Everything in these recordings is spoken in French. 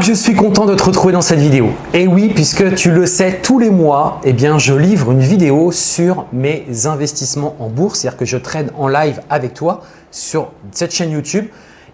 Je suis content de te retrouver dans cette vidéo. Et oui, puisque tu le sais, tous les mois, eh je livre une vidéo sur mes investissements en bourse, c'est-à-dire que je trade en live avec toi sur cette chaîne YouTube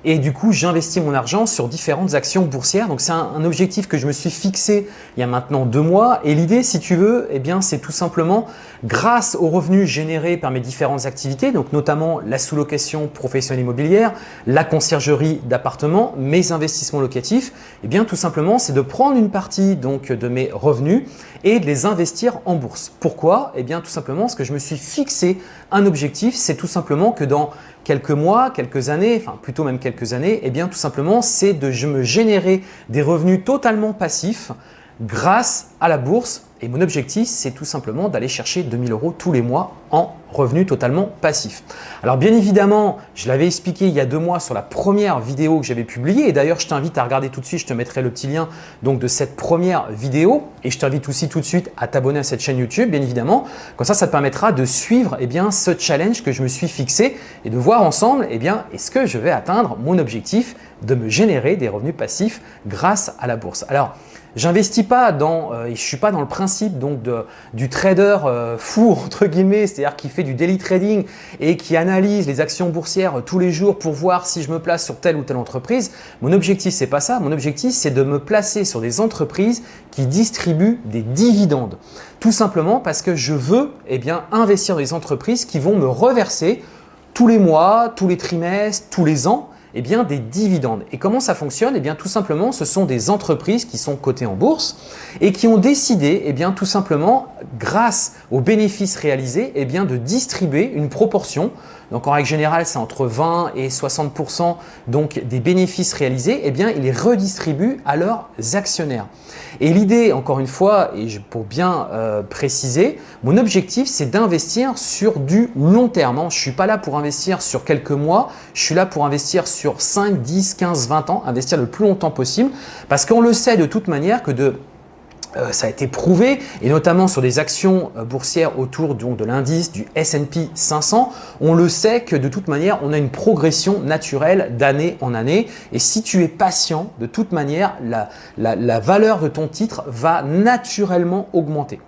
et du coup, j'investis mon argent sur différentes actions boursières. Donc, c'est un, objectif que je me suis fixé il y a maintenant deux mois. Et l'idée, si tu veux, eh bien, c'est tout simplement grâce aux revenus générés par mes différentes activités, donc notamment la sous-location professionnelle immobilière, la conciergerie d'appartements, mes investissements locatifs, eh bien, tout simplement, c'est de prendre une partie donc de mes revenus et de les investir en bourse. Pourquoi? Eh bien, tout simplement parce que je me suis fixé un objectif, c'est tout simplement que dans quelques mois, quelques années, enfin plutôt même quelques années, eh bien tout simplement c'est de me générer des revenus totalement passifs grâce à la bourse et mon objectif, c'est tout simplement d'aller chercher 2000 euros tous les mois en revenus totalement passifs. Alors bien évidemment, je l'avais expliqué il y a deux mois sur la première vidéo que j'avais publiée et d'ailleurs je t'invite à regarder tout de suite, je te mettrai le petit lien donc de cette première vidéo et je t'invite aussi tout de suite à t'abonner à cette chaîne YouTube bien évidemment. Comme ça, ça te permettra de suivre eh bien, ce challenge que je me suis fixé et de voir ensemble eh bien, est-ce que je vais atteindre mon objectif de me générer des revenus passifs grâce à la bourse. Alors, J'investis pas dans, euh, je suis pas dans le principe donc du trader euh, fou entre guillemets, c'est-à-dire qui fait du daily trading et qui analyse les actions boursières tous les jours pour voir si je me place sur telle ou telle entreprise. Mon objectif c'est pas ça, mon objectif c'est de me placer sur des entreprises qui distribuent des dividendes. Tout simplement parce que je veux eh bien investir dans des entreprises qui vont me reverser tous les mois, tous les trimestres, tous les ans eh bien, des dividendes. Et comment ça fonctionne? Eh bien, tout simplement, ce sont des entreprises qui sont cotées en bourse et qui ont décidé, eh bien, tout simplement, grâce aux bénéfices réalisés, eh bien, de distribuer une proportion donc en règle générale, c'est entre 20 et 60 donc des bénéfices réalisés, eh bien, ils les redistribuent à leurs actionnaires. Et l'idée, encore une fois, et pour bien euh, préciser, mon objectif, c'est d'investir sur du long terme. Hein. Je ne suis pas là pour investir sur quelques mois, je suis là pour investir sur 5, 10, 15, 20 ans, investir le plus longtemps possible parce qu'on le sait de toute manière que de ça a été prouvé, et notamment sur des actions euh, boursières autour donc, de l'indice du S&P 500, on le sait que de toute manière, on a une progression naturelle d'année en année. Et si tu es patient, de toute manière, la, la valeur de ton titre va naturellement augmenter.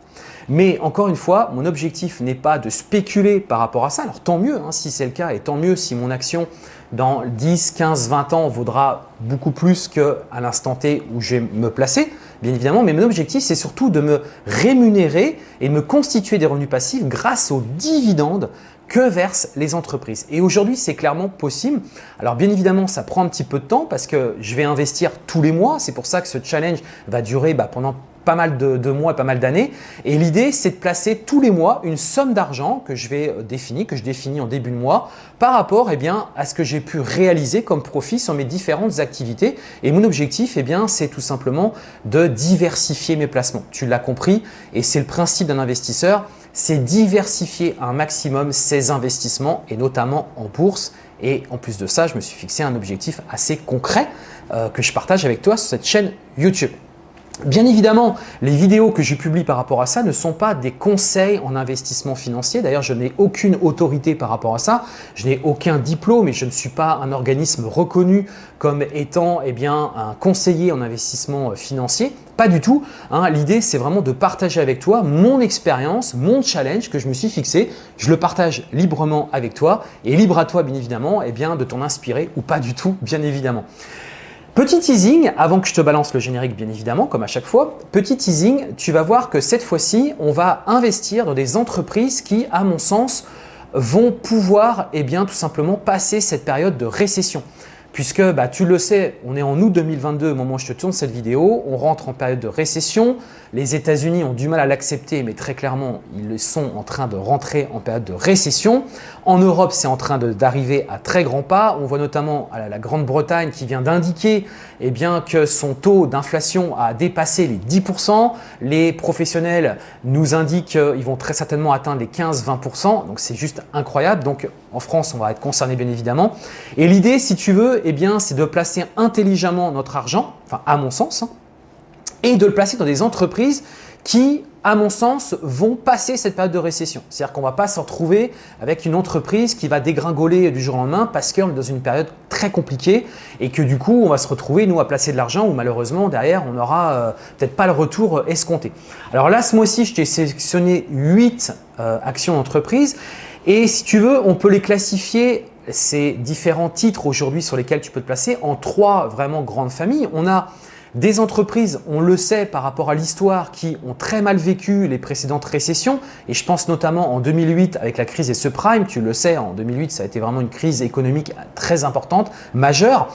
Mais encore une fois, mon objectif n'est pas de spéculer par rapport à ça. Alors tant mieux hein, si c'est le cas et tant mieux si mon action dans 10, 15, 20 ans vaudra beaucoup plus qu'à l'instant T où je vais me placer, bien évidemment. Mais mon objectif, c'est surtout de me rémunérer et me constituer des revenus passifs grâce aux dividendes que versent les entreprises. Et aujourd'hui, c'est clairement possible. Alors bien évidemment, ça prend un petit peu de temps parce que je vais investir tous les mois. C'est pour ça que ce challenge va durer bah, pendant pas mal de, mois et pas mal d'années. Et l'idée, c'est de placer tous les mois une somme d'argent que je vais euh, définir, que je définis en début de mois par rapport eh à ce que j'ai pu réaliser comme profit sur mes différentes activités. Et mon objectif, eh c'est tout simplement de diversifier mes placements. Tu l'as compris et c'est le principe d'un investisseur, c'est diversifier un maximum ses investissements et notamment en bourse. Et en plus de ça, je me suis fixé un objectif assez concret euh, que je partage avec toi sur cette chaîne YouTube. Bien évidemment, les vidéos que je publie par rapport à ça ne sont pas des conseils en investissement financier. D'ailleurs, je n'ai aucune autorité par rapport à ça. Je n'ai aucun diplôme et je ne suis pas un organisme reconnu comme étant eh bien, un conseiller en investissement financier. Pas du tout. Hein. L'idée, c'est vraiment de partager avec toi mon expérience, mon challenge que je me suis fixé. Je le partage librement avec toi et libre à toi, bien évidemment, eh bien, de t'en inspirer ou pas du tout, bien évidemment. Petit teasing, avant que je te balance le générique bien évidemment, comme à chaque fois, petit teasing, tu vas voir que cette fois-ci, on va investir dans des entreprises qui, à mon sens, vont pouvoir eh bien, tout simplement passer cette période de récession puisque bah, tu le sais, on est en août 2022 au moment où je te tourne cette vidéo, on rentre en période de récession, les États-Unis ont du mal à l'accepter, mais très clairement, ils sont en train de rentrer en période de récession. En Europe, c'est en train d'arriver à très grands pas. On voit notamment la Grande-Bretagne qui vient d'indiquer eh que son taux d'inflation a dépassé les 10%. Les professionnels nous indiquent qu'ils vont très certainement atteindre les 15-20%. Donc, c'est juste incroyable. En France, on va être concerné bien évidemment. Et l'idée, si tu veux, eh c'est de placer intelligemment notre argent, enfin à mon sens, hein, et de le placer dans des entreprises qui à mon sens, vont passer cette période de récession. C'est-à-dire qu'on ne va pas se retrouver avec une entreprise qui va dégringoler du jour au lendemain parce qu'on est dans une période très compliquée et que du coup, on va se retrouver, nous, à placer de l'argent où malheureusement, derrière, on n'aura euh, peut-être pas le retour euh, escompté. Alors là, ce mois-ci, je t'ai sélectionné 8 euh, actions d'entreprise et si tu veux, on peut les classifier ces différents titres aujourd'hui sur lesquels tu peux te placer en trois vraiment grandes familles. On a des entreprises, on le sait par rapport à l'histoire, qui ont très mal vécu les précédentes récessions et je pense notamment en 2008 avec la crise des subprimes, tu le sais, en 2008 ça a été vraiment une crise économique très importante, majeure.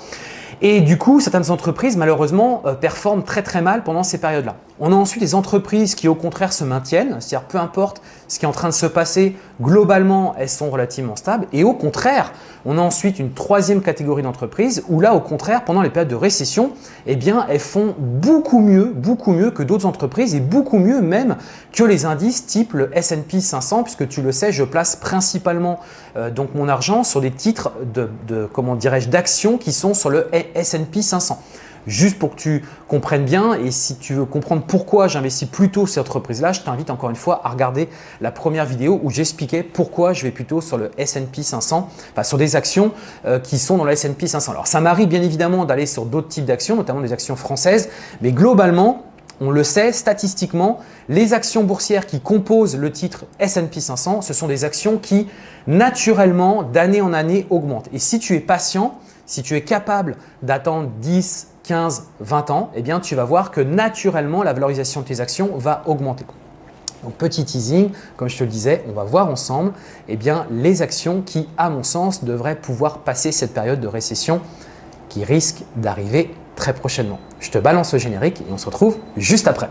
Et du coup, certaines entreprises, malheureusement, euh, performent très très mal pendant ces périodes-là. On a ensuite des entreprises qui, au contraire, se maintiennent, c'est-à-dire peu importe ce qui est en train de se passer, globalement, elles sont relativement stables. Et au contraire, on a ensuite une troisième catégorie d'entreprises où là, au contraire, pendant les périodes de récession, eh bien, elles font beaucoup mieux, beaucoup mieux que d'autres entreprises et beaucoup mieux même que les indices type le S&P 500 puisque tu le sais, je place principalement euh, donc mon argent sur des titres de, de comment dirais-je d'actions qui sont sur le S&P 500 juste pour que tu comprennes bien et si tu veux comprendre pourquoi j'investis plutôt cette entreprise-là, je t'invite encore une fois à regarder la première vidéo où j'expliquais pourquoi je vais plutôt sur le S&P 500, enfin sur des actions euh, qui sont dans le S&P 500. Alors ça m'arrive bien évidemment d'aller sur d'autres types d'actions, notamment des actions françaises, mais globalement, on le sait statistiquement, les actions boursières qui composent le titre S&P 500, ce sont des actions qui naturellement d'année en année augmentent. Et si tu es patient, si tu es capable d'attendre 10, 15, 20 ans, eh bien, tu vas voir que naturellement, la valorisation de tes actions va augmenter. Donc, petit teasing, comme je te le disais, on va voir ensemble eh bien, les actions qui, à mon sens, devraient pouvoir passer cette période de récession qui risque d'arriver très prochainement. Je te balance le générique et on se retrouve juste après.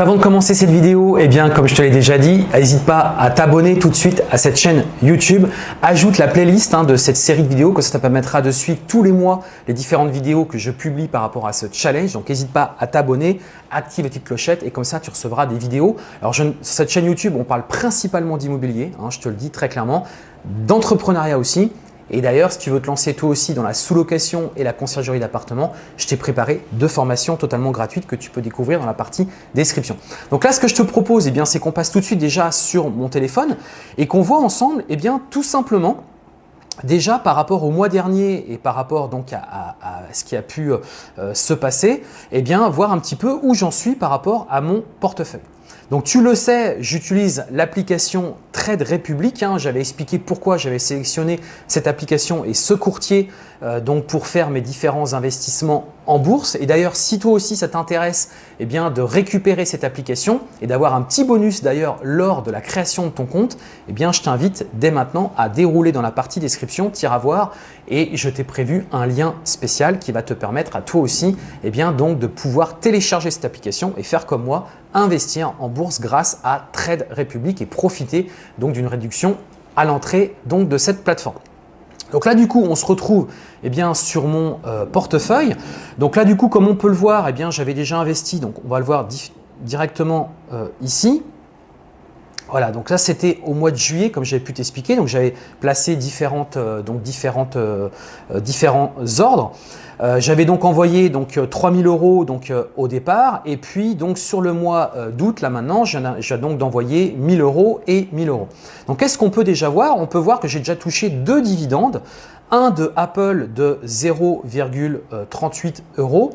Avant de commencer cette vidéo, eh bien comme je te l'ai déjà dit, n'hésite pas à t'abonner tout de suite à cette chaîne YouTube. Ajoute la playlist hein, de cette série de vidéos, que ça te permettra de suivre tous les mois les différentes vidéos que je publie par rapport à ce challenge. Donc n'hésite pas à t'abonner, active la petite clochette et comme ça tu recevras des vidéos. Alors sur cette chaîne YouTube, on parle principalement d'immobilier, hein, je te le dis très clairement, d'entrepreneuriat aussi, et d'ailleurs, si tu veux te lancer toi aussi dans la sous-location et la conciergerie d'appartements, je t'ai préparé deux formations totalement gratuites que tu peux découvrir dans la partie description. Donc là, ce que je te propose, eh c'est qu'on passe tout de suite déjà sur mon téléphone et qu'on voit ensemble eh bien, tout simplement Déjà par rapport au mois dernier et par rapport donc à, ce qui a pu euh, se passer, eh bien voir un petit peu où j'en suis par rapport à mon portefeuille. Donc tu le sais, j'utilise l'application Trade Republic. Hein. J'avais expliqué pourquoi j'avais sélectionné cette application et ce courtier euh, donc pour faire mes différents investissements en bourse. Et d'ailleurs, si toi aussi ça t'intéresse eh bien de récupérer cette application et d'avoir un petit bonus d'ailleurs lors de la création de ton compte, eh bien je t'invite dès maintenant à dérouler dans la partie description, tire à voir et je t'ai prévu un lien spécial qui va te permettre à toi aussi eh bien donc de pouvoir télécharger cette application et faire comme moi, investir en bourse grâce à Trade Republic et profiter donc d'une réduction à l'entrée donc de cette plateforme. Donc là, du coup, on se retrouve eh bien, sur mon euh, portefeuille. Donc là, du coup, comme on peut le voir, eh bien, j'avais déjà investi. Donc, on va le voir directement euh, ici. Voilà, donc là c'était au mois de juillet, comme j'avais pu t'expliquer. Donc j'avais placé euh, différents ordres. J'avais donc envoyé donc 3000 euros donc au départ, et puis donc sur le mois d'août là maintenant, j'ai donc d'envoyer 1000 euros et 1000 euros. Donc qu'est-ce qu'on peut déjà voir? On peut voir que j'ai déjà touché deux dividendes, un de Apple de 0,38 euros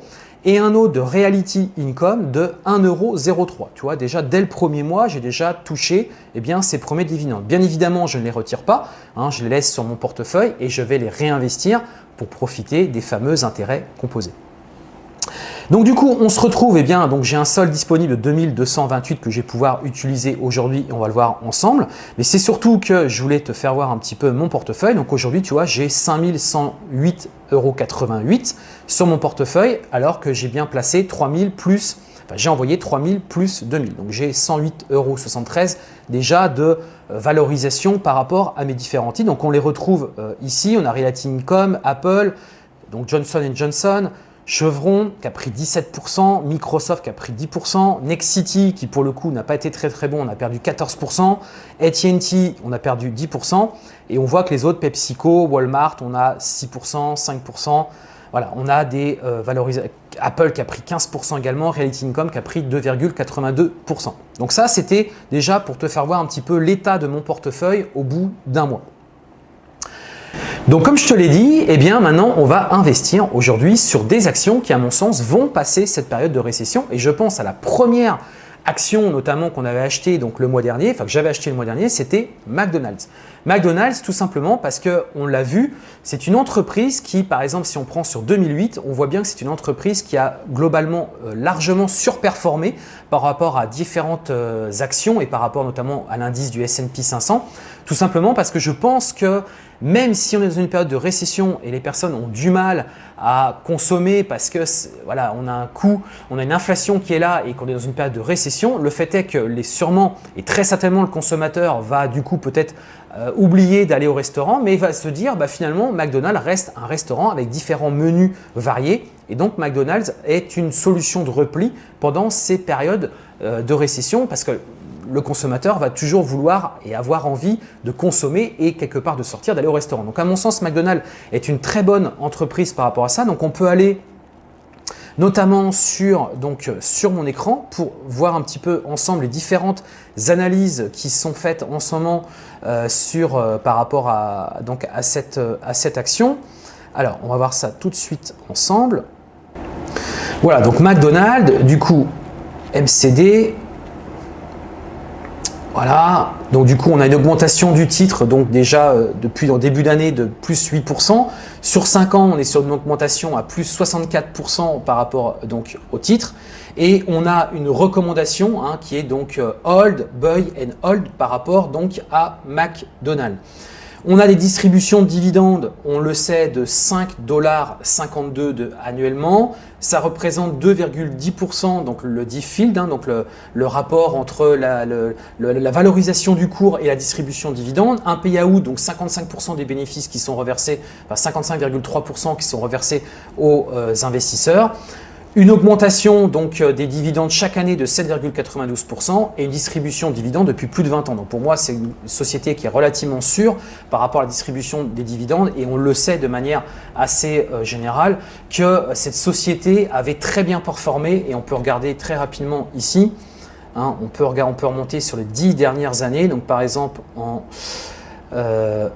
et un autre de Reality Income de 1,03€. Tu vois, déjà dès le premier mois, j'ai déjà touché eh bien, ces premiers dividendes. Bien évidemment, je ne les retire pas, hein, je les laisse sur mon portefeuille et je vais les réinvestir profiter des fameux intérêts composés. Donc du coup, on se retrouve, eh bien, donc j'ai un solde disponible de 2228 que je vais pouvoir utiliser aujourd'hui on va le voir ensemble. Mais c'est surtout que je voulais te faire voir un petit peu mon portefeuille. Donc aujourd'hui, tu vois, j'ai 5108,88 euros sur mon portefeuille alors que j'ai bien placé 3000 plus enfin, j'ai envoyé 3000 plus 2000. Donc j'ai 108,73 euros déjà de euh, valorisation par rapport à mes différents titres. Donc on les retrouve euh, ici, on a Realty Income, Apple, donc Johnson Johnson, Chevron qui a pris 17%, Microsoft qui a pris 10%, Nexity qui pour le coup n'a pas été très très bon, on a perdu 14%, AT&T on a perdu 10% et on voit que les autres, PepsiCo, Walmart, on a 6%, 5%, voilà, on a des euh, valorisations. Apple qui a pris 15% également, Reality Income qui a pris 2,82%. Donc ça, c'était déjà pour te faire voir un petit peu l'état de mon portefeuille au bout d'un mois. Donc comme je te l'ai dit, eh bien maintenant on va investir aujourd'hui sur des actions qui à mon sens vont passer cette période de récession et je pense à la première action notamment qu'on avait acheté donc le mois dernier, enfin que j'avais acheté le mois dernier, c'était McDonald's. McDonald's tout simplement parce qu'on l'a vu, c'est une entreprise qui par exemple si on prend sur 2008, on voit bien que c'est une entreprise qui a globalement euh, largement surperformé par rapport à différentes euh, actions et par rapport notamment à l'indice du S&P 500, tout simplement parce que je pense que même si on est dans une période de récession et les personnes ont du mal à consommer parce que voilà, on a un coût, on a une inflation qui est là et qu'on est dans une période de récession, le fait est que les sûrement et très certainement le consommateur va du coup peut-être euh, oublier d'aller au restaurant, mais il va se dire bah, finalement McDonald's reste un restaurant avec différents menus variés et donc McDonald's est une solution de repli pendant ces périodes euh, de récession parce que le consommateur va toujours vouloir et avoir envie de consommer et quelque part de sortir, d'aller au restaurant. Donc à mon sens, McDonald's est une très bonne entreprise par rapport à ça. Donc on peut aller notamment sur, sur mon écran pour voir un petit peu ensemble les différentes analyses qui sont faites en ce moment euh, euh, par rapport à, cette, à cette action. Alors, on va voir ça tout de suite ensemble. Voilà, donc McDonald's, du coup, MCD, voilà, donc du coup on a une augmentation du titre donc déjà euh, depuis le début d'année de plus 8%. Sur 5 ans on est sur une augmentation à plus 64% par rapport donc au titre. Et on a une recommandation hein, qui est donc euh, hold, buy and hold par rapport donc à McDonald's. On a des distributions de dividendes, on le sait, de 5,52$ annuellement. Ça représente 2,10%, donc le diff field, hein, donc le, rapport entre la, la, valorisation du cours et la distribution de dividendes. Un payout, donc 55% des bénéfices qui sont reversés, enfin 55,3% qui sont reversés aux euh, investisseurs. Une augmentation donc euh, des dividendes chaque année de 7,92% et une distribution de dividendes depuis plus de 20 ans. Donc pour moi, c'est une société qui est relativement sûre par rapport à la distribution des dividendes et on le sait de manière assez euh, générale que cette société avait très bien performé et on peut regarder très rapidement ici. Hein, on, peut remonter sur les 10 dernières années. Donc par exemple, en, euh,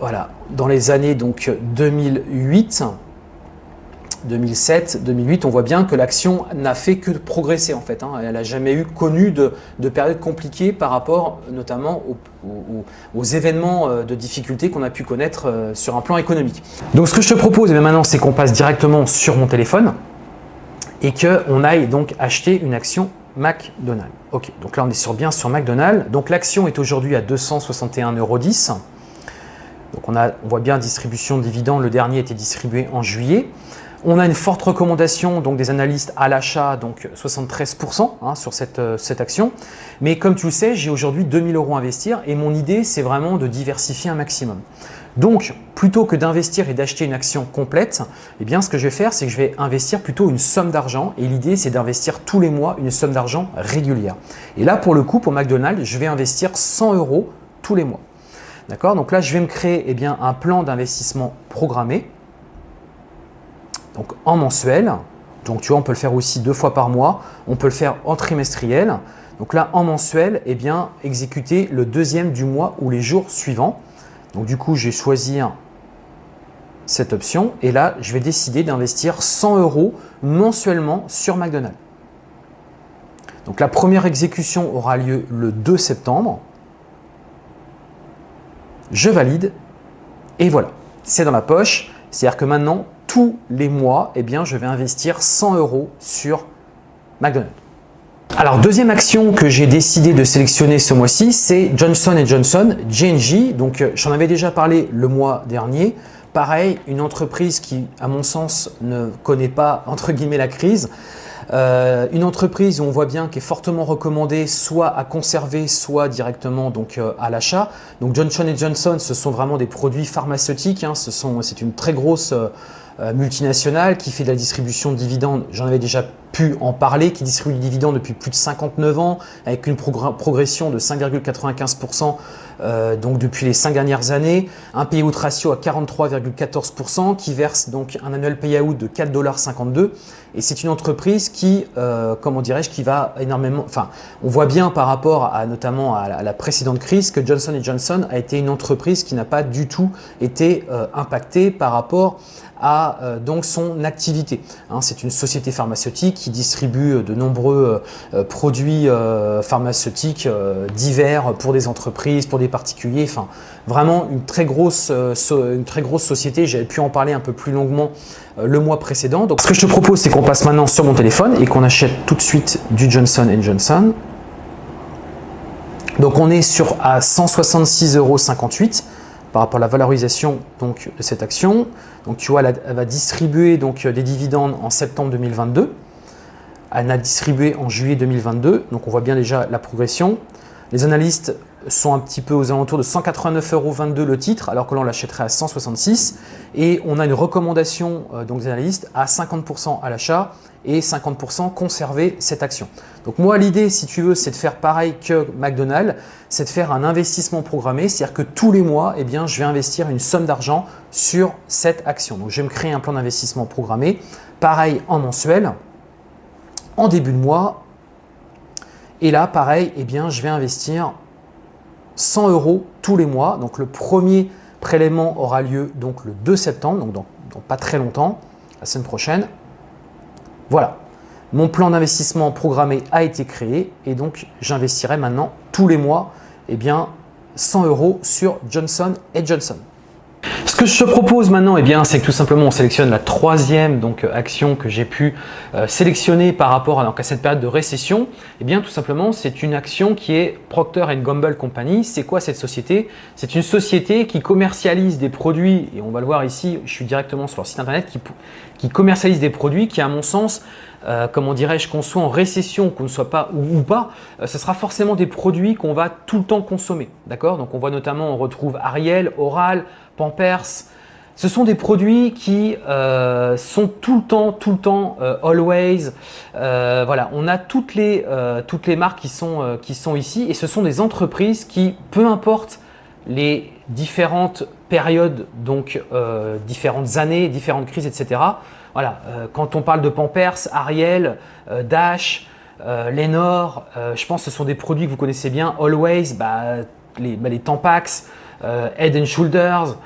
voilà, dans les années donc 2008, 2007, 2008, on voit bien que l'action n'a fait que progresser en fait. Hein. Elle n'a jamais eu connu de, de période compliquée par rapport notamment aux, événements euh, de difficultés qu'on a pu connaître euh, sur un plan économique. Donc ce que je te propose maintenant, c'est qu'on passe directement sur mon téléphone et qu'on aille donc acheter une action McDonald's. Ok, donc là on est sur, bien sur McDonald's. Donc l'action est aujourd'hui à 261,10 euros. Donc on, a, on voit bien distribution de dividendes, le dernier été distribué en juillet. On a une forte recommandation donc des analystes à l'achat, donc 73% hein, sur cette, euh, cette, action. Mais comme tu le sais, j'ai aujourd'hui 2000 euros à investir et mon idée, c'est vraiment de diversifier un maximum. Donc, plutôt que d'investir et d'acheter une action complète, eh bien, ce que je vais faire, c'est que je vais investir plutôt une somme d'argent et l'idée, c'est d'investir tous les mois une somme d'argent régulière. Et là, pour le coup, pour McDonald's, je vais investir 100 euros tous les mois. D'accord? Donc là, je vais me créer eh bien, un plan d'investissement programmé donc en mensuel. Donc tu vois, on peut le faire aussi deux fois par mois. On peut le faire en trimestriel. Donc là, en mensuel, eh bien, exécuter le deuxième du mois ou les jours suivants. Donc du coup, je vais choisir cette option et là, je vais décider d'investir 100 euros mensuellement sur McDonald's. Donc la première exécution aura lieu le 2 septembre. Je valide et voilà, c'est dans la poche. C'est-à-dire que maintenant, tous les mois, eh bien, je vais investir 100 euros sur McDonald's. Alors, deuxième action que j'ai décidé de sélectionner ce mois-ci, c'est Johnson Johnson, JNJ. Donc, euh, j'en avais déjà parlé le mois dernier. Pareil, une entreprise qui, à mon sens, ne connaît pas, entre guillemets, la crise. Euh, une entreprise où on voit bien qui est fortement recommandée soit à conserver, soit directement donc euh, à l'achat. Donc Johnson Johnson, ce sont vraiment des produits pharmaceutiques. Hein. C'est une très grosse multinationale qui fait de la distribution de dividendes. J'en avais déjà pu en parler, qui distribue des dividendes depuis plus de 59 ans avec une progression de 5,95% euh, donc depuis les cinq dernières années, un payout ratio à 43,14% qui verse donc un annuel payout de 4,52$ et c'est une entreprise qui, euh, comment dirais-je, qui va énormément, enfin on voit bien par rapport à notamment à la, précédente crise que Johnson Johnson a été une entreprise qui n'a pas du tout été euh, impactée par rapport à donc son activité. Hein, c'est une société pharmaceutique qui distribue de nombreux euh, produits euh, pharmaceutiques divers pour des entreprises, pour des particuliers, enfin vraiment une très grosse, une très grosse société. J'avais pu en parler un peu plus longuement le mois précédent. Donc ce que je te propose, c'est qu'on passe maintenant sur mon téléphone et qu'on achète tout de suite du Johnson Johnson. Donc on est sur à 166,58 euros par rapport à la valorisation donc, de cette action. Donc tu vois, elle, va distribuer donc, des dividendes en septembre 2022. Elle a distribué en juillet 2022. Donc on voit bien déjà la progression. Les analystes sont un petit peu aux alentours de 189,22 euros le titre, alors que l'on l'achèterait à 166. Et on a une recommandation euh, donc des analystes à 50% à l'achat et 50% conserver cette action. Donc moi, l'idée, si tu veux, c'est de faire pareil que McDonald's, c'est de faire un investissement programmé, c'est-à-dire que tous les mois, eh bien, je vais investir une somme d'argent sur cette action. Donc je vais me créer un plan d'investissement programmé, pareil en mensuel, en début de mois. Et là, pareil, eh bien, je vais investir 100 euros tous les mois. Donc le premier prélèvement aura lieu donc le 2 septembre, donc dans, pas très longtemps, la semaine prochaine. Voilà, mon plan d'investissement programmé a été créé et donc j'investirai maintenant tous les mois eh bien, 100 euros sur Johnson Johnson. Ce que je te propose maintenant, eh c'est que tout simplement on sélectionne la troisième donc, euh, action que j'ai pu euh, sélectionner par rapport à, cette période de récession. Eh bien, tout simplement, c'est une action qui est Procter Gamble Company. C'est quoi cette société? C'est une société qui commercialise des produits, et on va le voir ici, je suis directement sur leur site internet, qui, qui commercialise des produits qui, à mon sens, euh, comment dirais-je, qu'on soit en récession, qu'on ne soit pas ou, pas, ce sera forcément des produits qu'on va tout le temps consommer. D'accord? Donc on voit notamment, on retrouve Ariel, Oral, Pampers. Ce sont des produits qui euh, sont tout le temps, tout le temps, euh, always. Euh, voilà, on a toutes les, marques qui sont, ici et ce sont des entreprises qui, peu importe les différentes périodes, donc différentes années, différentes crises, etc. Voilà, quand on parle de Pampers, Ariel, Dash, Lenor, je pense que ce sont des produits que vous connaissez bien, Always, bah, les, bah, Tampax, Head and Shoulders,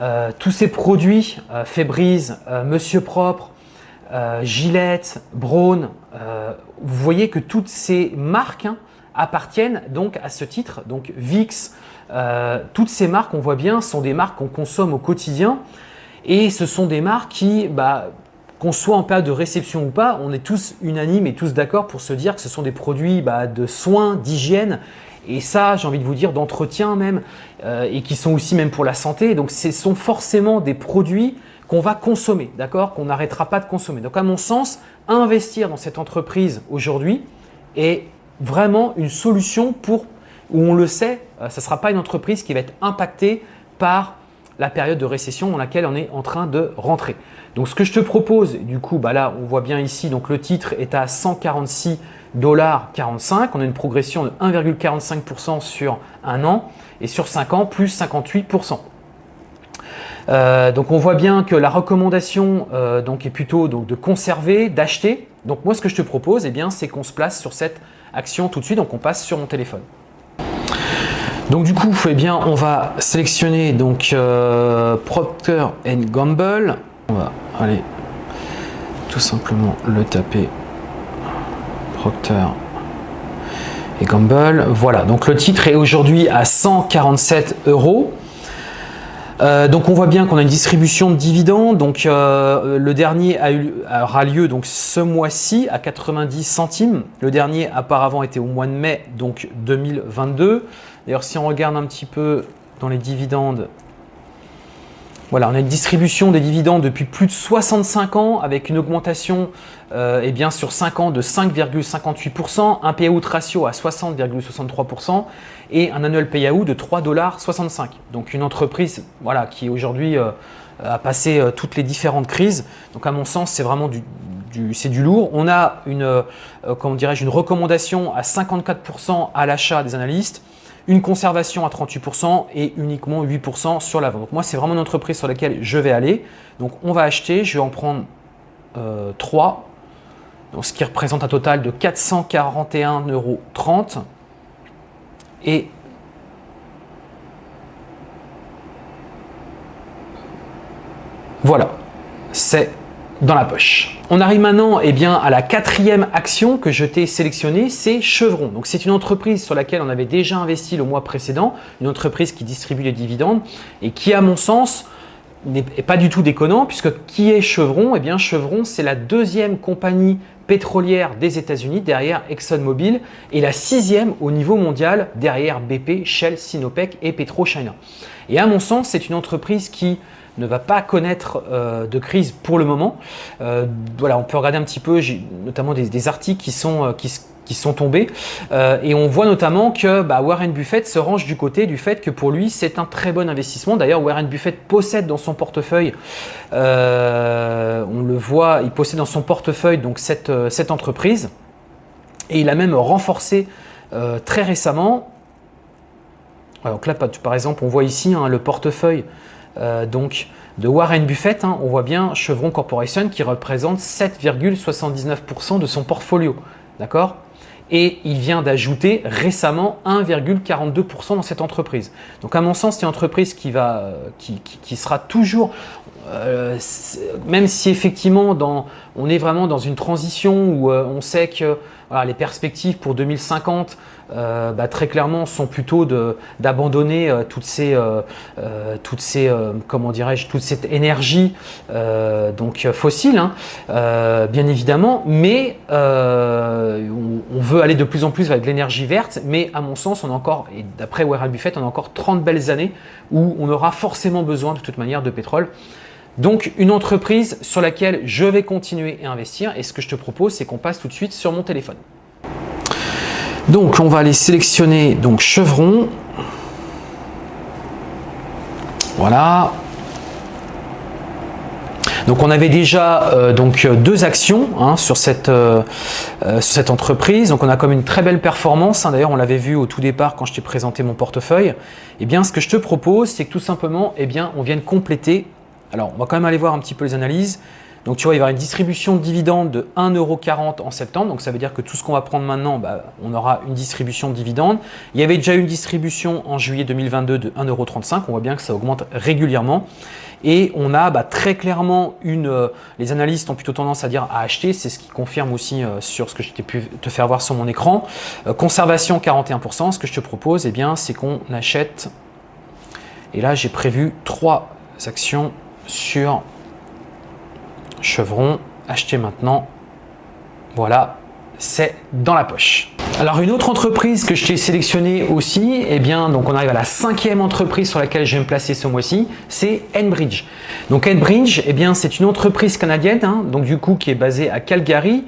euh, tous ces produits, euh, Febreze, Monsieur Propre, Gillette, Braun, vous voyez que toutes ces marques hein, appartiennent donc à ce titre, donc VIX, toutes ces marques, on voit bien, sont des marques qu'on consomme au quotidien et ce sont des marques qui, bah, qu'on soit en période de réception ou pas, on est tous unanimes et tous d'accord pour se dire que ce sont des produits bah, de soins, d'hygiène et ça, j'ai envie de vous dire, d'entretien même, euh, et qui sont aussi même pour la santé. Donc, ce sont forcément des produits qu'on va consommer, d'accord? Qu'on n'arrêtera pas de consommer. Donc, à mon sens, investir dans cette entreprise aujourd'hui est vraiment une solution pour, où on le sait, euh, ça ne sera pas une entreprise qui va être impactée par la période de récession dans laquelle on est en train de rentrer. Donc, ce que je te propose, du coup, bah là, on voit bien ici, donc le titre est à 146 45. On a une progression de 1,45% sur un an et sur 5 ans, plus 58%. Euh, donc on voit bien que la recommandation euh, donc est plutôt de conserver, d'acheter. Donc moi ce que je te propose, eh bien, c'est qu'on se place sur cette action tout de suite. Donc on passe sur mon téléphone. Donc du coup, eh bien, on va sélectionner donc euh, Procter Gamble. On va aller tout simplement le taper Procter et Gamble. Voilà, donc le titre est aujourd'hui à 147 euros. Euh, donc on voit bien qu'on a une distribution de dividendes. Donc euh, le dernier aura lieu donc ce mois-ci à 90 centimes. Le dernier auparavant était au mois de mai donc 2022. D'ailleurs si on regarde un petit peu dans les dividendes, Voilà, on a une distribution des dividendes depuis plus de 65 ans avec une augmentation euh, eh sur 5 ans de 5,58%, un payout ratio à 60,63% et un annual payout de 3,65$. Donc une entreprise voilà, qui aujourd'hui euh, a passé euh, toutes les différentes crises. Donc à mon sens, c'est vraiment du, lourd. On a une, une recommandation à 54% à l'achat des analystes une conservation à 38% et uniquement 8% sur la vente. Donc moi, c'est vraiment une entreprise sur laquelle je vais aller. Donc on va acheter, je vais en prendre euh, 3, donc ce qui représente un total de 441,30 euros. Et voilà, c'est dans la poche. On arrive maintenant eh bien, à la quatrième action que je t'ai sélectionnée, c'est Chevron. Donc c'est une entreprise sur laquelle on avait déjà investi le mois précédent, une entreprise qui distribue les dividendes et qui à mon sens n'est pas du tout déconnant puisque qui est Chevron? Eh bien Chevron c'est la deuxième compagnie pétrolière des États-Unis derrière ExxonMobil et la sixième au niveau mondial derrière BP, Shell, Sinopec et PetroChina. Et à mon sens c'est une entreprise qui ne va pas connaître euh, de crise pour le moment. Euh, voilà, on peut regarder un petit peu, notamment des, articles qui sont, euh, tombés et on voit notamment que bah, Warren Buffett se range du côté du fait que pour lui c'est un très bon investissement. D'ailleurs Warren Buffett possède dans son portefeuille, on le voit, il possède dans son portefeuille donc cette, cette entreprise et il a même renforcé très récemment. donc là par exemple on voit ici hein, le portefeuille euh, donc de Warren Buffett, hein, on voit bien Chevron Corporation qui représente 7,79% de son portfolio. D'accord? Et il vient d'ajouter récemment 1,42% dans cette entreprise. Donc à mon sens, c'est une entreprise qui, va, euh, qui, sera toujours, euh, même si effectivement dans, on est vraiment dans une transition où on sait que les perspectives pour 2050 euh, bah, très clairement sont plutôt d'abandonner euh, toutes ces, euh, toutes dirais-je, toute cette énergie donc fossile, hein, bien évidemment, mais on, veut aller de plus en plus avec l'énergie verte, mais à mon sens, on a encore, et d'après Warren Buffett, on a encore 30 belles années où on aura forcément besoin de toute manière de pétrole. Donc une entreprise sur laquelle je vais continuer à investir et ce que je te propose c'est qu'on passe tout de suite sur mon téléphone. Donc on va aller sélectionner donc chevron. Voilà. Donc on avait déjà euh, donc deux actions hein, sur, cette, euh, euh, sur cette entreprise. Donc on a comme une très belle performance. Hein. D'ailleurs on l'avait vu au tout départ quand je t'ai présenté mon portefeuille. Et eh bien ce que je te propose c'est que tout simplement eh bien, on vienne compléter. Alors on va quand même aller voir un petit peu les analyses. Donc tu vois, il y avoir une distribution de dividendes de 1,40€ en septembre. Donc ça veut dire que tout ce qu'on va prendre maintenant, bah, on aura une distribution de dividendes. Il y avait déjà une distribution en juillet 2022 de 1,35€. On voit bien que ça augmente régulièrement. Et on a bah, très clairement une… Euh, les analystes ont plutôt tendance à dire à acheter. C'est ce qui confirme aussi euh, sur ce que je t'ai pu te faire voir sur mon écran. Euh, conservation 41%. Ce que je te propose, eh bien, c'est qu'on achète… Et là, j'ai prévu trois actions sur Chevron, acheter maintenant. Voilà, c'est dans la poche. Alors une autre entreprise que je t'ai sélectionnée aussi, eh bien donc on arrive à la cinquième entreprise sur laquelle je vais me placer ce mois-ci, c'est Enbridge. Donc Enbridge, eh bien c'est une entreprise canadienne, hein, donc du coup qui est basée à Calgary,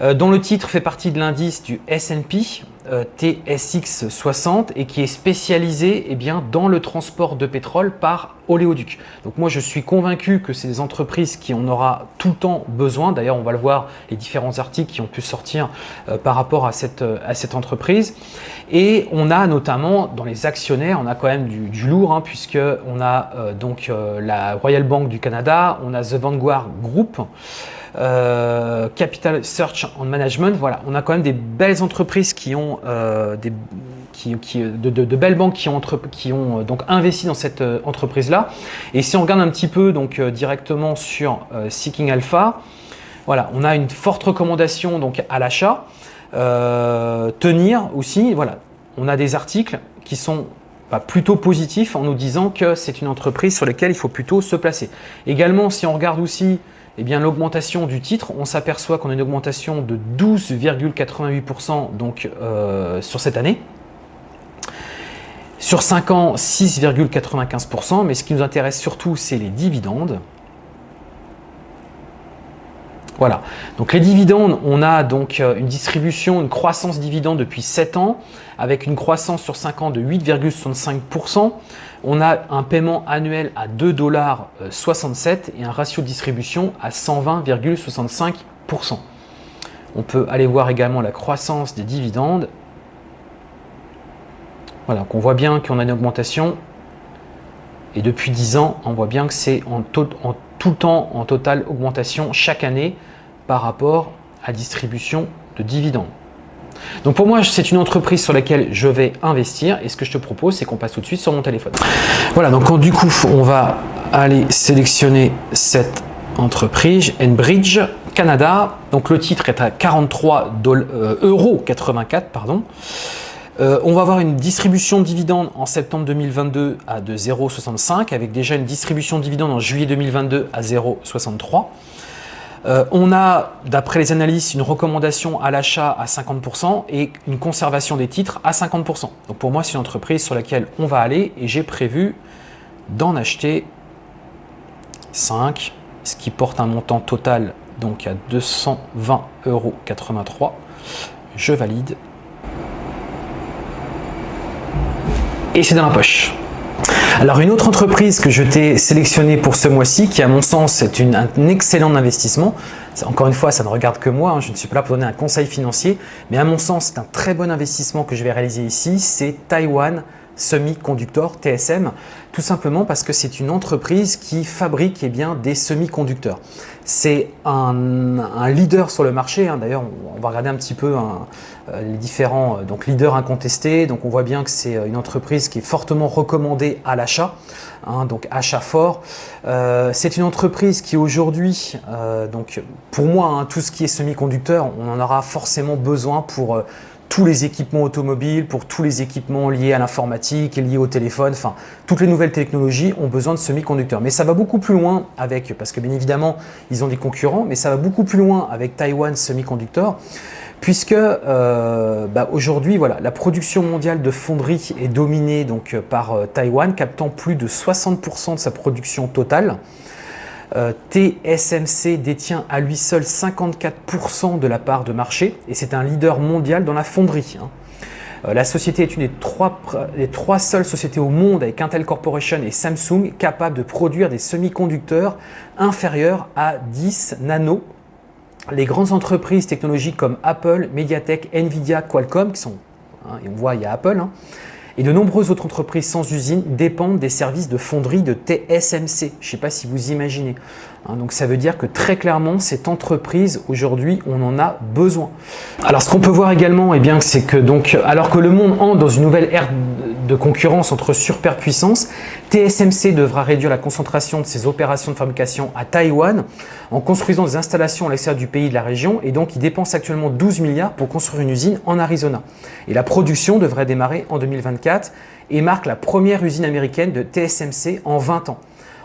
euh, dont le titre fait partie de l'indice du S&P euh, TSX 60 et qui est spécialisé eh dans le transport de pétrole par oléoduc. Donc moi je suis convaincu que c'est des entreprises qui en aura tout le temps besoin. D'ailleurs on va le voir les différents articles qui ont pu sortir euh, par rapport à cette, à cette entreprise. Et on a notamment dans les actionnaires, on a quand même du, lourd hein, puisque on a donc la Royal Bank du Canada, on a The Vanguard Group, euh, Capital Search and Management, voilà, on a quand même des belles entreprises qui ont euh, des, qui, de, belles banques qui ont, qui ont euh, donc investi dans cette entreprise-là. Et si on regarde un petit peu donc directement sur Seeking Alpha, voilà, on a une forte recommandation donc à l'achat. tenir aussi, voilà, on a des articles qui sont bah, plutôt positifs en nous disant que c'est une entreprise sur laquelle il faut plutôt se placer. Également, si on regarde aussi eh bien l'augmentation du titre, on s'aperçoit qu'on a une augmentation de 12,88% donc euh, sur cette année. Sur 5 ans, 6,95%, mais ce qui nous intéresse surtout, c'est les dividendes. Voilà, donc les dividendes, on a donc euh, une distribution, une croissance dividende depuis 7 ans, avec une croissance sur 5 ans de 8,65%. On a un paiement annuel à 2,67$ et un ratio de distribution à 120,65%. On peut aller voir également la croissance des dividendes. Voilà, on voit bien qu'on a une augmentation. Et depuis 10 ans, on voit bien que c'est en, en tout le temps en totale augmentation chaque année par rapport à distribution de dividendes. Donc pour moi, c'est une entreprise sur laquelle je vais investir et ce que je te propose, c'est qu'on passe tout de suite sur mon téléphone. Voilà, donc du coup, on va aller sélectionner cette entreprise, Enbridge Canada. Donc le titre est à 43 euh, euros 84, pardon. Euh, on va avoir une distribution de dividendes en septembre 2022 à de 0,65 avec déjà une distribution de dividendes en juillet 2022 à 0,63. Euh, on a, d'après les analystes, une recommandation à l'achat à 50% et une conservation des titres à 50%. Donc pour moi, c'est une entreprise sur laquelle on va aller et j'ai prévu d'en acheter 5, ce qui porte un montant total donc à 220,83 euros. Je valide. Et c'est dans la poche. Alors une autre entreprise que je t'ai sélectionnée pour ce mois-ci, qui à mon sens est un excellent investissement, encore une fois ça ne regarde que moi, hein, je ne suis pas là pour donner un conseil financier, mais à mon sens c'est un très bon investissement que je vais réaliser ici, c'est Taiwan Semiconductor, TSM, tout simplement parce que c'est une entreprise qui fabrique eh bien, des semi-conducteurs. C'est un, leader sur le marché, hein. d'ailleurs on va regarder un petit peu hein, euh, les différents euh, donc, leaders incontestés, donc on voit bien que c'est euh, une entreprise qui est fortement recommandée à l'achat, hein, donc achat fort. c'est une entreprise qui aujourd'hui, donc pour moi, tout ce qui est semi-conducteur, on en aura forcément besoin pour tous les équipements automobiles, pour tous les équipements liés à l'informatique et liés au téléphone, enfin toutes les nouvelles technologies ont besoin de semi-conducteurs. Mais ça va beaucoup plus loin avec, parce que bien évidemment ils ont des concurrents, mais ça va beaucoup plus loin avec Taiwan Semiconductor puisque euh, bah, aujourd'hui voilà, la production mondiale de fonderie est dominée donc, par euh, Taïwan, captant plus de 60% de sa production totale. Euh, TSMC détient à lui seul 54% de la part de marché et c'est un leader mondial dans la fonderie. Hein. Euh, la société est une des trois, seules sociétés au monde avec Intel Corporation et Samsung capables de produire des semi-conducteurs inférieurs à 10 nanos. Les grandes entreprises technologiques comme Apple, Mediatek, Nvidia, Qualcomm, qui sont, hein, et on voit il y a Apple, hein, et de nombreuses autres entreprises sans usine dépendent des services de fonderie de TSMC. Je ne sais pas si vous imaginez. Hein, donc ça veut dire que très clairement, cette entreprise, aujourd'hui, on en a besoin. Alors ce qu'on peut voir également, eh c'est que donc, alors que le monde entre dans une nouvelle ère de concurrence entre superpuissances, TSMC devra réduire la concentration de ses opérations de fabrication à Taïwan en construisant des installations à l'extérieur du pays de la région et donc il dépense actuellement 12 milliards pour construire une usine en Arizona. Et la production devrait démarrer en 2024 et marque la première usine américaine de TSMC en 20 ans.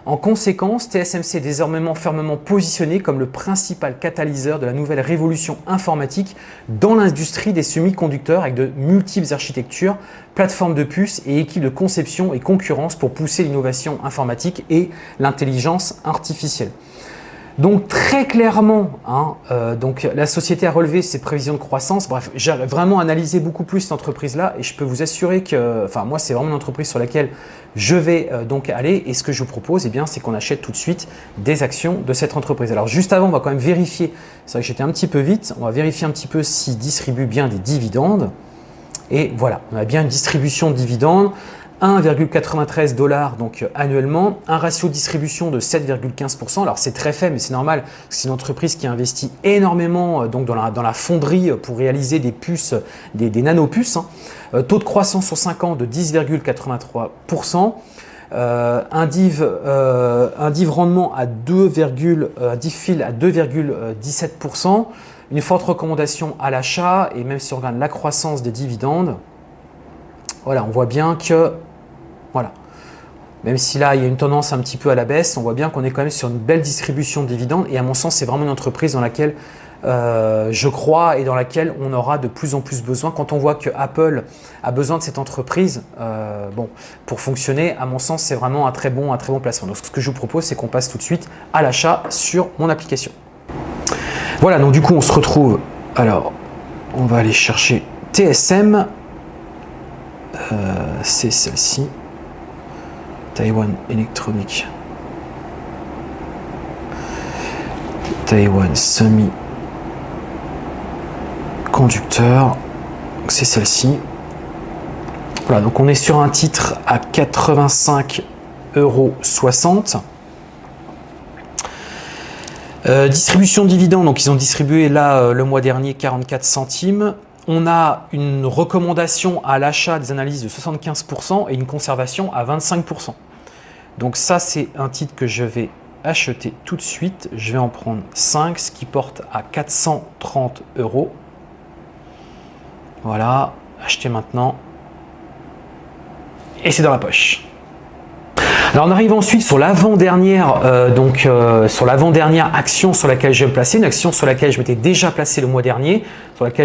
En conséquence, TSMC est désormais fermement positionné comme le principal catalyseur de la nouvelle révolution informatique dans l'industrie des semi-conducteurs avec de multiples architectures, plateformes de puces et équipes de conception et concurrence pour pousser l'innovation informatique et l'intelligence artificielle. Donc très clairement, hein, euh, donc, la société a relevé ses prévisions de croissance. Bref, j'ai vraiment analysé beaucoup plus cette entreprise-là et je peux vous assurer que, enfin moi c'est vraiment une entreprise sur laquelle je vais euh, donc aller et ce que je vous propose, eh bien, c'est qu'on achète tout de suite des actions de cette entreprise. Alors juste avant, on va quand même vérifier, c'est vrai que j'étais un petit peu vite, on va vérifier un petit peu s'il distribue bien des dividendes. Et voilà, on a bien une distribution de dividendes. 1,93 dollars donc annuellement, un ratio de distribution de 7,15%. Alors c'est très faible, mais c'est normal, c'est une entreprise qui investit énormément euh, donc dans, la, fonderie pour réaliser des puces, des, nanopuces. Hein. Euh, taux de croissance sur 5 ans de 10,83%. Euh, un, div, euh, rendement à 2, un div fil à 2,17%, une forte recommandation à l'achat et même si on regarde la croissance des dividendes, voilà, on voit bien que voilà. Même si là, il y a une tendance un petit peu à la baisse, on voit bien qu'on est quand même sur une belle distribution de dividendes. Et à mon sens, c'est vraiment une entreprise dans laquelle euh, je crois, et dans laquelle on aura de plus en plus besoin. Quand on voit que Apple a besoin de cette entreprise euh, bon, pour fonctionner, à mon sens, c'est vraiment un très, bon, un très bon placement. Donc, ce que je vous propose, c'est qu'on passe tout de suite à l'achat sur mon application. Voilà, donc du coup, on se retrouve. Alors, on va aller chercher TSM. Euh, c'est celle-ci. Taiwan Electronic. Taiwan Semi conducteur. C'est celle-ci. Voilà, donc on est sur un titre à 85,60 euros. Euh, distribution de dividendes, donc ils ont distribué là euh, le mois dernier 44 centimes. On a une recommandation à l'achat des analyses de 75% et une conservation à 25%. Donc ça, c'est un titre que je vais acheter tout de suite. Je vais en prendre 5, ce qui porte à 430 euros. Voilà, acheter maintenant. Et c'est dans la poche. Alors on arrive ensuite sur l'avant-dernière euh, donc euh, sur l'avant-dernière action sur laquelle je vais me placer, une action sur laquelle je m'étais déjà placé le mois dernier,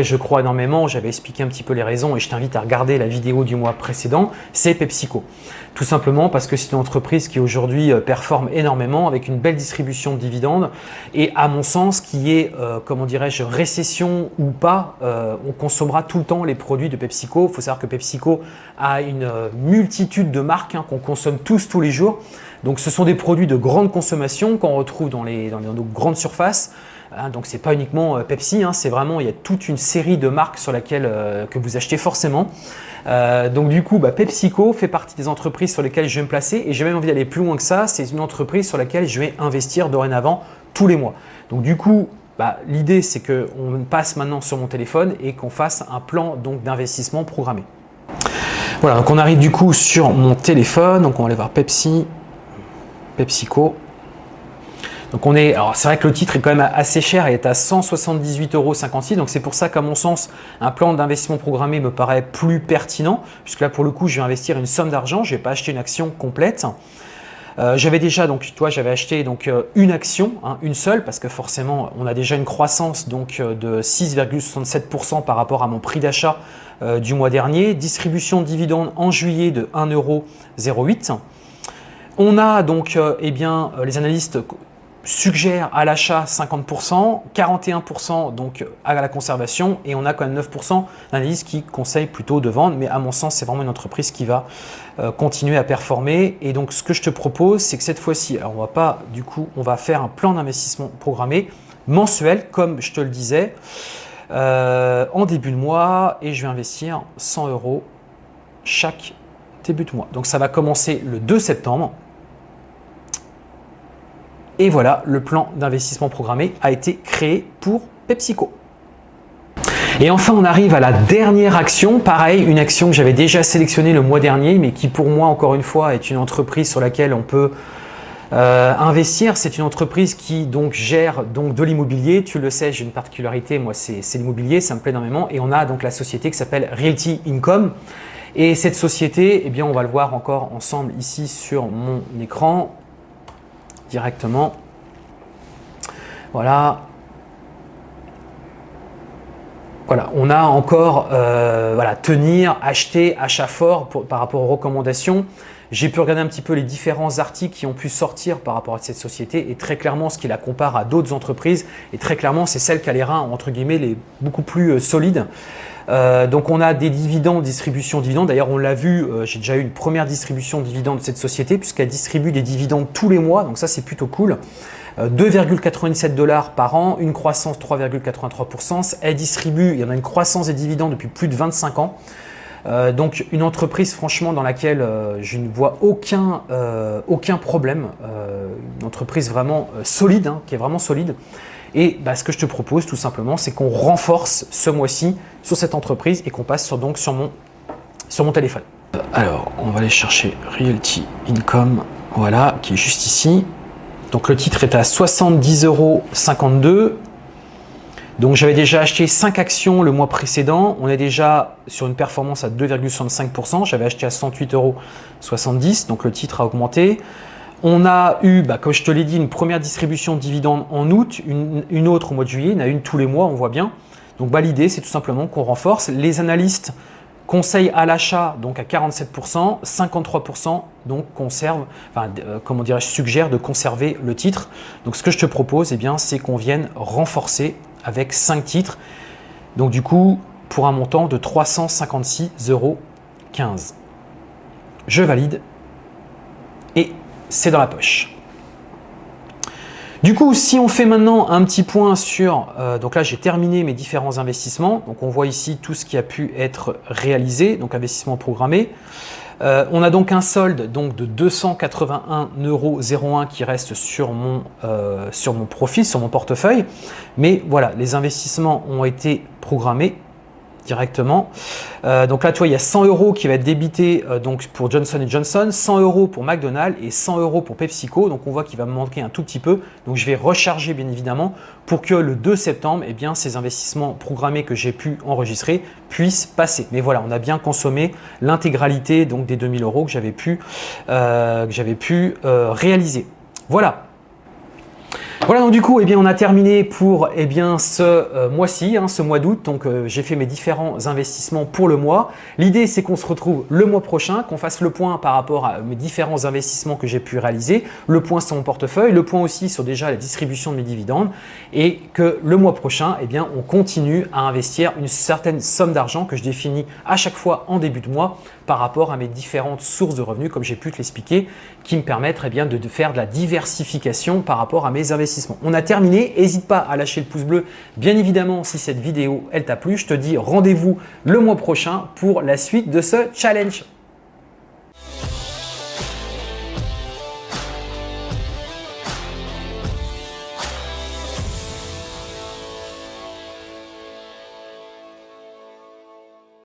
je crois énormément, j'avais expliqué un petit peu les raisons et je t'invite à regarder la vidéo du mois précédent, c'est PepsiCo. Tout simplement parce que c'est une entreprise qui aujourd'hui euh, performe énormément avec une belle distribution de dividendes et à mon sens qui est, comment dirais-je, récession ou pas, on consommera tout le temps les produits de PepsiCo. Il faut savoir que PepsiCo a une multitude de marques hein, qu'on consomme tous tous les jours donc ce sont des produits de grande consommation qu'on retrouve dans, les, dans, nos grandes surfaces. Hein, donc ce n'est pas uniquement euh, Pepsi, hein, c'est vraiment, il y a toute une série de marques sur laquelle euh, que vous achetez forcément. Euh, donc du coup, bah, PepsiCo fait partie des entreprises sur lesquelles je vais me placer et j'ai même envie d'aller plus loin que ça. C'est une entreprise sur laquelle je vais investir dorénavant tous les mois. Donc du coup, bah, l'idée c'est qu'on passe maintenant sur mon téléphone et qu'on fasse un plan d'investissement programmé. Voilà, donc on arrive du coup sur mon téléphone, donc on va aller voir Pepsi, PepsiCo. Donc on est, alors c'est vrai que le titre est quand même assez cher, il est à 178,56 euros. Donc c'est pour ça qu'à mon sens, un plan d'investissement programmé me paraît plus pertinent, puisque là pour le coup, je vais investir une somme d'argent, je ne vais pas acheter une action complète. Euh, j'avais déjà, donc toi, j'avais acheté donc euh, une action, hein, une seule, parce que forcément, on a déjà une croissance donc euh, de 6,67% par rapport à mon prix d'achat du mois dernier. Distribution de dividendes en juillet de 1,08€. On a donc eh bien, les analystes suggère à l'achat 50%, 41% donc à la conservation et on a quand même 9% d'analyse qui conseille plutôt de vendre. Mais à mon sens, c'est vraiment une entreprise qui va euh, continuer à performer. Et donc, ce que je te propose, c'est que cette fois-ci, on va pas, du coup, on va faire un plan d'investissement programmé mensuel, comme je te le disais, euh, en début de mois et je vais investir 100 euros chaque début de mois. Donc, ça va commencer le 2 septembre. Et voilà, le plan d'investissement programmé a été créé pour PepsiCo. Et enfin, on arrive à la dernière action. Pareil, une action que j'avais déjà sélectionnée le mois dernier, mais qui pour moi, encore une fois, est une entreprise sur laquelle on peut euh, investir. C'est une entreprise qui donc gère donc de l'immobilier. Tu le sais, j'ai une particularité, moi, c'est l'immobilier, ça me plaît énormément. Et on a donc la société qui s'appelle Realty Income. Et cette société, eh bien, on va le voir encore ensemble ici sur mon écran directement. Voilà. Voilà, on a encore euh, voilà, tenir, acheter, achat fort par rapport aux recommandations. J'ai pu regarder un petit peu les différents articles qui ont pu sortir par rapport à cette société et très clairement, ce qui la compare à d'autres entreprises et très clairement, c'est celle qui a les reins entre guillemets les beaucoup plus euh, solides. Euh, donc on a des dividendes, distribution de dividendes. D'ailleurs, on l'a vu, euh, j'ai déjà eu une première distribution de dividendes de cette société puisqu'elle distribue des dividendes tous les mois. Donc ça, c'est plutôt cool. 2,97 euh, dollars par an, une croissance 3,83%. Elle distribue, il y en a une croissance des dividendes depuis plus de 25 ans. donc une entreprise franchement dans laquelle je ne vois aucun, aucun problème, une entreprise vraiment solide, hein, qui est vraiment solide. Et bah, ce que je te propose tout simplement, c'est qu'on renforce ce mois-ci sur cette entreprise et qu'on passe sur, donc sur mon, téléphone. Alors, on va aller chercher Realty Income, voilà, qui est juste ici. Donc le titre est à 70,52 euros. Donc j'avais déjà acheté 5 actions le mois précédent. On est déjà sur une performance à 2,65%. J'avais acheté à 108,70 euros. Donc le titre a augmenté. On a eu, bah, comme je te l'ai dit, une première distribution de dividendes en août, une, autre au mois de juillet, en a une tous les mois, on voit bien. Donc bah, l'idée, c'est tout simplement qu'on renforce. Les analystes conseillent à l'achat donc à 47%, 53% donc conserve, enfin, euh, comment dirais-je, suggère de conserver le titre. Donc ce que je te propose, eh bien, c'est qu'on vienne renforcer avec 5 titres. Donc du coup, pour un montant de 356,15 euros. Je valide c'est dans la poche. Du coup, si on fait maintenant un petit point sur, euh, donc là j'ai terminé mes différents investissements, donc on voit ici tout ce qui a pu être réalisé, donc investissement programmé. Euh, on a donc un solde donc, de 281,01 euros qui reste sur mon, euh, sur mon profil, sur mon portefeuille. Mais voilà, les investissements ont été programmés directement. Euh, donc là, tu vois, il y a 100 euros qui va être débité euh, donc pour Johnson Johnson, 100 euros pour McDonald's et 100 euros pour PepsiCo. Donc on voit qu'il va me manquer un tout petit peu. Donc je vais recharger bien évidemment pour que le 2 septembre, eh ces investissements programmés que j'ai pu enregistrer puissent passer. Mais voilà, on a bien consommé l'intégralité des 2000 euros que j'avais pu, euh, pu réaliser. Voilà, voilà donc du coup eh bien, on a terminé pour eh bien, ce euh, mois-ci, hein, ce mois d'août. Donc euh, j'ai fait mes différents investissements pour le mois. L'idée c'est qu'on se retrouve le mois prochain, qu'on fasse le point par rapport à mes différents investissements que j'ai pu réaliser, le point sur mon portefeuille, le point aussi sur déjà la distribution de mes dividendes et que le mois prochain eh bien, on continue à investir une certaine somme d'argent que je définis à chaque fois en début de mois par rapport à mes différentes sources de revenus comme j'ai pu te l'expliquer qui me permettent eh bien, de faire de la diversification par rapport à mes investissements on a terminé, n'hésite pas à lâcher le pouce bleu. Bien évidemment, si cette vidéo elle t'a plu, je te dis rendez-vous le mois prochain pour la suite de ce challenge.